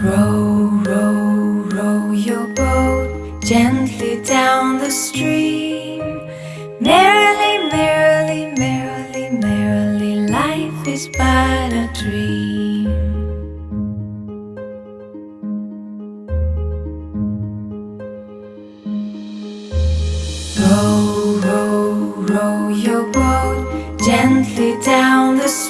Row, row, row your boat gently down the stream. Merrily, merrily, merrily, merrily, life is but a dream. Row, row, row your boat gently down the stream.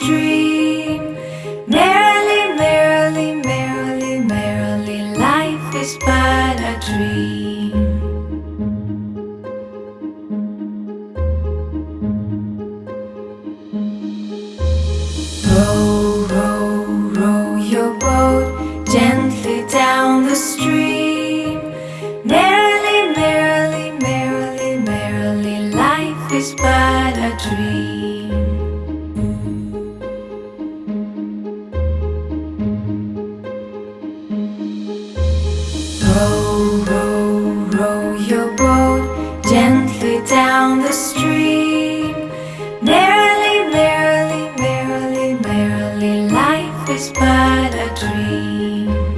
Is but a dream. Row, row, row your boat gently down the stream. Merrily, merrily, merrily, merrily, life is but a dream.